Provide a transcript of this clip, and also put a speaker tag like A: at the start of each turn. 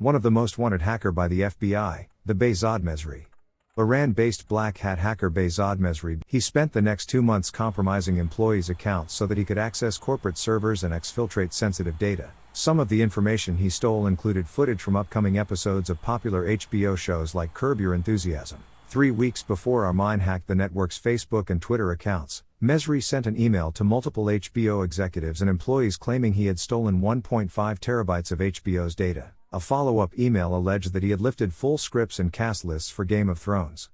A: One of the most wanted hacker by the FBI, the Behzad Mesri. Iran-based black hat hacker Behzad Mesri, he spent the next two months compromising employees' accounts so that he could access corporate servers and exfiltrate sensitive data. Some of the information he stole included footage from upcoming episodes of popular HBO shows like Curb Your Enthusiasm. Three weeks before OurMine hacked the network's Facebook and Twitter accounts, Mesri sent an email to multiple HBO executives and employees claiming he had stolen 1.5 terabytes of HBO's data. A follow up email alleged that he had lifted full scripts and cast lists for Game of Thrones.